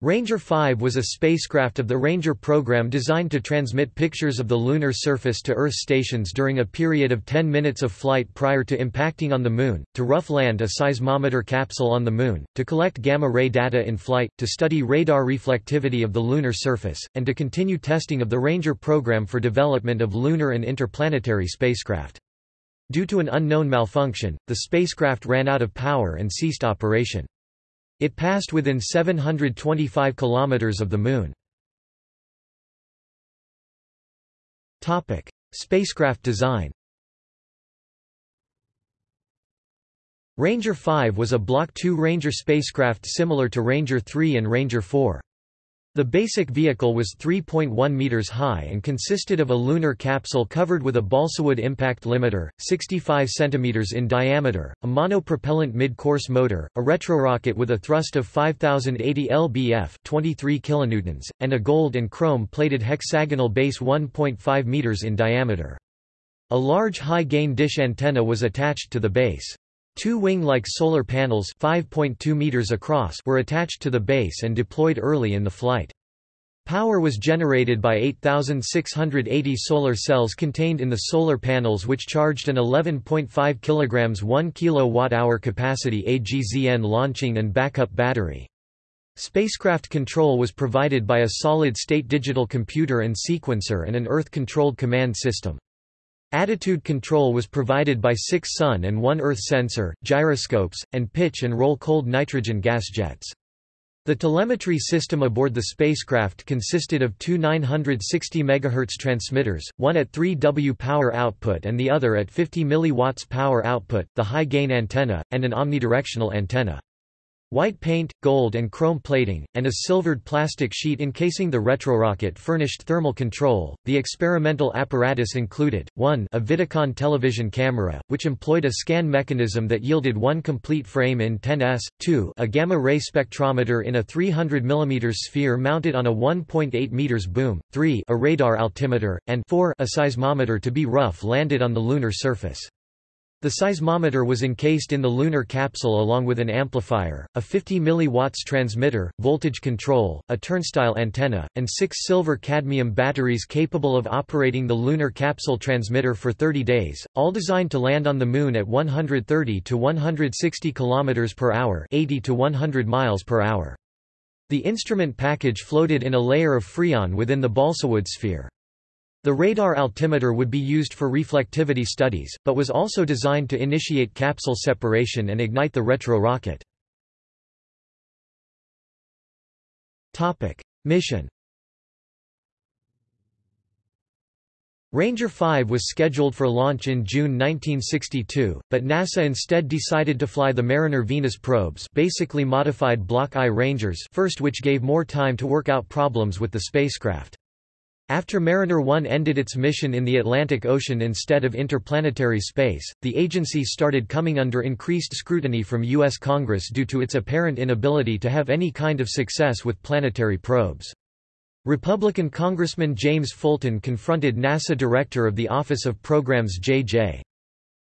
Ranger 5 was a spacecraft of the Ranger program designed to transmit pictures of the lunar surface to Earth stations during a period of 10 minutes of flight prior to impacting on the Moon, to rough land a seismometer capsule on the Moon, to collect gamma-ray data in flight, to study radar reflectivity of the lunar surface, and to continue testing of the Ranger program for development of lunar and interplanetary spacecraft. Due to an unknown malfunction, the spacecraft ran out of power and ceased operation. It passed within 725 kilometers of the Moon. Topic: Spacecraft design. Ranger 5 was a Block II Ranger spacecraft similar to Ranger 3 and Ranger 4. The basic vehicle was 3.1 meters high and consisted of a lunar capsule covered with a balsawood impact limiter, 65 centimeters in diameter, a monopropellant mid-course motor, a retrorocket with a thrust of 5080 lbf, 23 kilonewtons, and a gold and chrome-plated hexagonal base 1.5 meters in diameter. A large high-gain dish antenna was attached to the base. Two wing-like solar panels 5.2 meters across were attached to the base and deployed early in the flight. Power was generated by 8,680 solar cells contained in the solar panels which charged an 11.5 kg 1 kWh capacity AGZN launching and backup battery. Spacecraft control was provided by a solid-state digital computer and sequencer and an Earth-controlled command system. Attitude control was provided by six Sun and one Earth sensor, gyroscopes, and pitch and roll cold nitrogen gas jets. The telemetry system aboard the spacecraft consisted of two 960 MHz transmitters, one at 3 W power output and the other at 50 mW power output, the high-gain antenna, and an omnidirectional antenna. White paint, gold and chrome plating, and a silvered plastic sheet encasing the retrorocket furnished thermal control. The experimental apparatus included 1 a Vidicon television camera, which employed a scan mechanism that yielded one complete frame in 10s, 2 a gamma-ray spectrometer in a 300 mm sphere mounted on a 1.8 meters boom, 3 a radar altimeter, and 4 a seismometer to be rough landed on the lunar surface. The seismometer was encased in the lunar capsule along with an amplifier, a 50 mW transmitter, voltage control, a turnstile antenna, and six silver-cadmium batteries capable of operating the lunar capsule transmitter for 30 days, all designed to land on the Moon at 130 to 160 km per hour 80 to 100 miles per hour. The instrument package floated in a layer of freon within the balsawood sphere. The radar altimeter would be used for reflectivity studies, but was also designed to initiate capsule separation and ignite the retro-rocket. Mission Ranger 5 was scheduled for launch in June 1962, but NASA instead decided to fly the Mariner Venus probes basically modified Block I Rangers first which gave more time to work out problems with the spacecraft. After Mariner 1 ended its mission in the Atlantic Ocean instead of interplanetary space, the agency started coming under increased scrutiny from U.S. Congress due to its apparent inability to have any kind of success with planetary probes. Republican Congressman James Fulton confronted NASA Director of the Office of Programs J.J.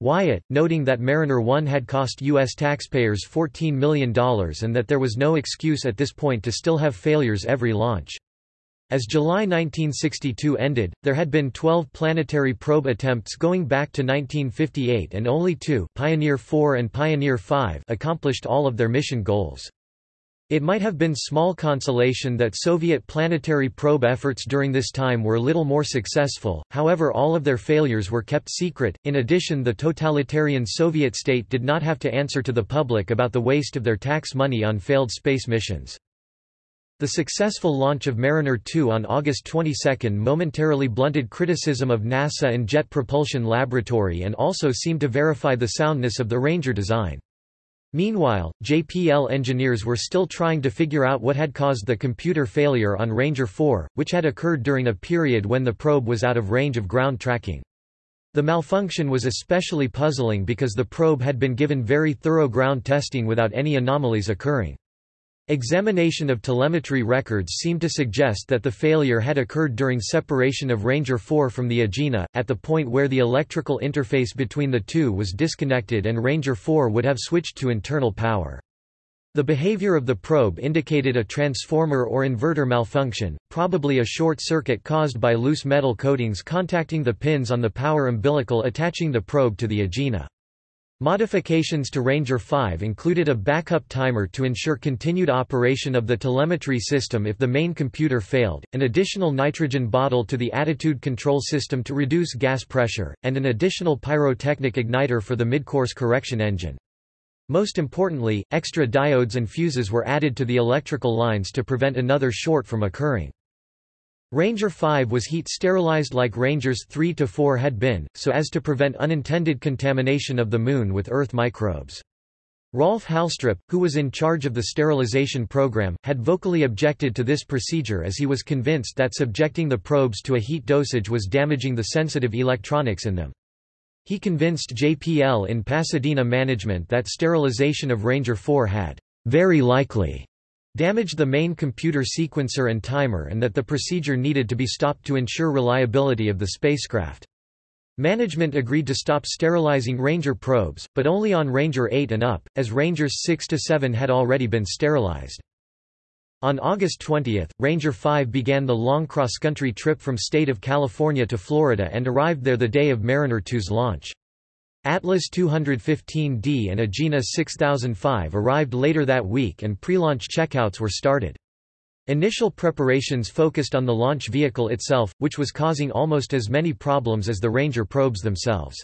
Wyatt, noting that Mariner 1 had cost U.S. taxpayers $14 million and that there was no excuse at this point to still have failures every launch. As July 1962 ended, there had been 12 planetary probe attempts going back to 1958 and only two Pioneer 4 and Pioneer 5 accomplished all of their mission goals. It might have been small consolation that Soviet planetary probe efforts during this time were little more successful, however all of their failures were kept secret. In addition the totalitarian Soviet state did not have to answer to the public about the waste of their tax money on failed space missions. The successful launch of Mariner 2 on August 22 momentarily blunted criticism of NASA and Jet Propulsion Laboratory and also seemed to verify the soundness of the Ranger design. Meanwhile, JPL engineers were still trying to figure out what had caused the computer failure on Ranger 4, which had occurred during a period when the probe was out of range of ground tracking. The malfunction was especially puzzling because the probe had been given very thorough ground testing without any anomalies occurring. Examination of telemetry records seemed to suggest that the failure had occurred during separation of Ranger 4 from the Agena, at the point where the electrical interface between the two was disconnected and Ranger 4 would have switched to internal power. The behavior of the probe indicated a transformer or inverter malfunction, probably a short circuit caused by loose metal coatings contacting the pins on the power umbilical attaching the probe to the Agena. Modifications to Ranger 5 included a backup timer to ensure continued operation of the telemetry system if the main computer failed, an additional nitrogen bottle to the attitude control system to reduce gas pressure, and an additional pyrotechnic igniter for the midcourse correction engine. Most importantly, extra diodes and fuses were added to the electrical lines to prevent another short from occurring. Ranger 5 was heat sterilized like Rangers 3 to 4 had been, so as to prevent unintended contamination of the Moon with Earth microbes. Rolf Halstrup, who was in charge of the sterilization program, had vocally objected to this procedure as he was convinced that subjecting the probes to a heat dosage was damaging the sensitive electronics in them. He convinced JPL in Pasadena management that sterilization of Ranger 4 had very likely damaged the main computer sequencer and timer and that the procedure needed to be stopped to ensure reliability of the spacecraft. Management agreed to stop sterilizing Ranger probes, but only on Ranger 8 and up, as Rangers 6 to 7 had already been sterilized. On August 20, Ranger 5 began the long cross-country trip from state of California to Florida and arrived there the day of Mariner 2's launch. Atlas 215D and Agena 6005 arrived later that week and pre-launch checkouts were started. Initial preparations focused on the launch vehicle itself, which was causing almost as many problems as the Ranger probes themselves.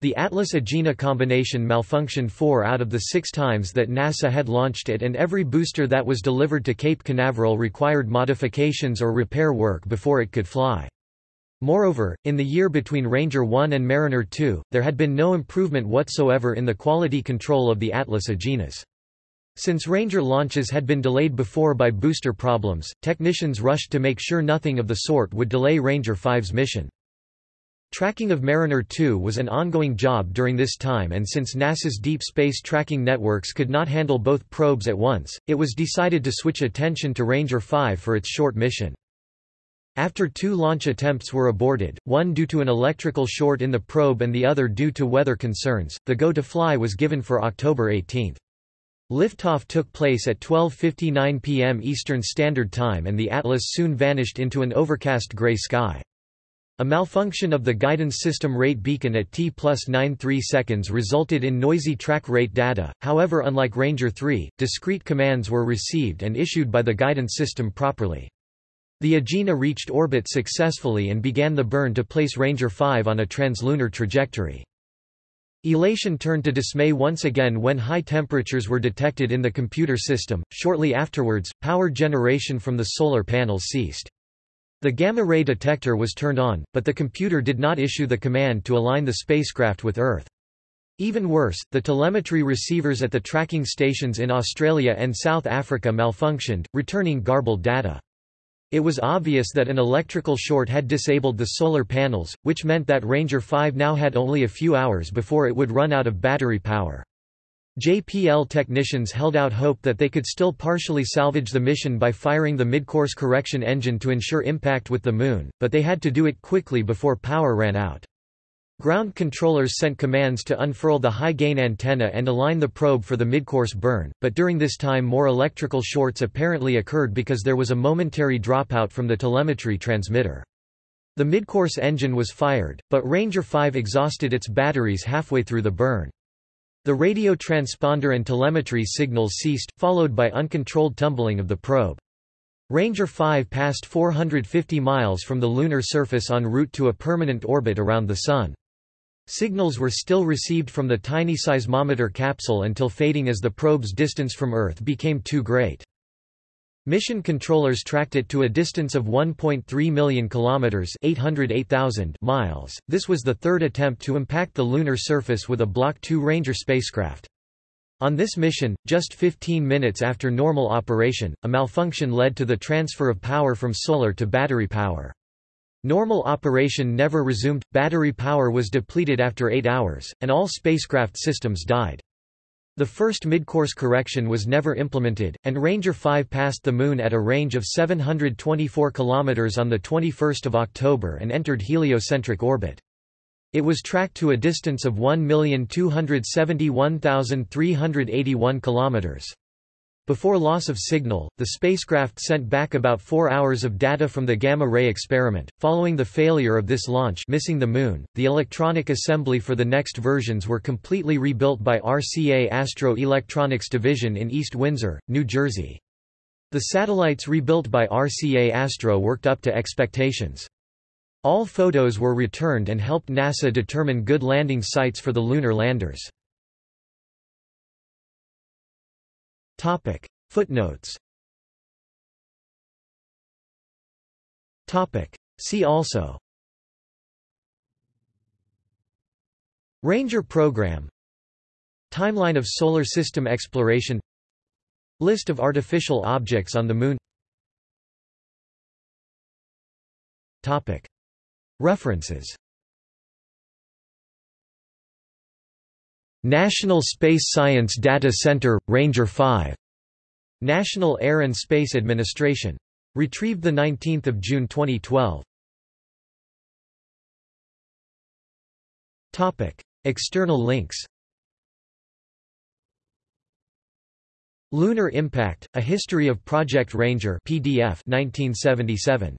The Atlas-Agena combination malfunctioned four out of the six times that NASA had launched it and every booster that was delivered to Cape Canaveral required modifications or repair work before it could fly. Moreover, in the year between Ranger 1 and Mariner 2, there had been no improvement whatsoever in the quality control of the Atlas Agenas. Since Ranger launches had been delayed before by booster problems, technicians rushed to make sure nothing of the sort would delay Ranger 5's mission. Tracking of Mariner 2 was an ongoing job during this time and since NASA's deep space tracking networks could not handle both probes at once, it was decided to switch attention to Ranger 5 for its short mission. After two launch attempts were aborted, one due to an electrical short in the probe and the other due to weather concerns, the go to fly was given for October 18. Liftoff took place at 12.59 p.m. Eastern Standard Time and the Atlas soon vanished into an overcast gray sky. A malfunction of the guidance system rate beacon at T plus 93 seconds resulted in noisy track rate data, however unlike Ranger 3, discrete commands were received and issued by the guidance system properly. The Agena reached orbit successfully and began the burn to place Ranger 5 on a translunar trajectory. Elation turned to dismay once again when high temperatures were detected in the computer system. Shortly afterwards, power generation from the solar panels ceased. The gamma-ray detector was turned on, but the computer did not issue the command to align the spacecraft with Earth. Even worse, the telemetry receivers at the tracking stations in Australia and South Africa malfunctioned, returning garbled data. It was obvious that an electrical short had disabled the solar panels, which meant that Ranger 5 now had only a few hours before it would run out of battery power. JPL technicians held out hope that they could still partially salvage the mission by firing the midcourse correction engine to ensure impact with the Moon, but they had to do it quickly before power ran out. Ground controllers sent commands to unfurl the high-gain antenna and align the probe for the midcourse burn, but during this time more electrical shorts apparently occurred because there was a momentary dropout from the telemetry transmitter. The midcourse engine was fired, but Ranger 5 exhausted its batteries halfway through the burn. The radio transponder and telemetry signals ceased, followed by uncontrolled tumbling of the probe. Ranger 5 passed 450 miles from the lunar surface en route to a permanent orbit around the Sun. Signals were still received from the tiny seismometer capsule until fading as the probe's distance from Earth became too great. Mission controllers tracked it to a distance of 1.3 million kilometers, 808,000 miles. This was the third attempt to impact the lunar surface with a Block 2 Ranger spacecraft. On this mission, just 15 minutes after normal operation, a malfunction led to the transfer of power from solar to battery power. Normal operation never resumed, battery power was depleted after 8 hours, and all spacecraft systems died. The first midcourse correction was never implemented, and Ranger 5 passed the Moon at a range of 724 km on 21 October and entered heliocentric orbit. It was tracked to a distance of 1,271,381 km. Before loss of signal, the spacecraft sent back about four hours of data from the gamma-ray experiment. Following the failure of this launch missing the Moon, the electronic assembly for the next versions were completely rebuilt by RCA Astro Electronics Division in East Windsor, New Jersey. The satellites rebuilt by RCA Astro worked up to expectations. All photos were returned and helped NASA determine good landing sites for the lunar landers. Topic. Footnotes Topic. See also Ranger program Timeline of Solar System exploration List of artificial objects on the Moon. References National Space Science Data Center, Ranger 5. National Air and Space Administration. Retrieved 19 June 2012. External links Lunar Impact, A History of Project Ranger PDF 1977.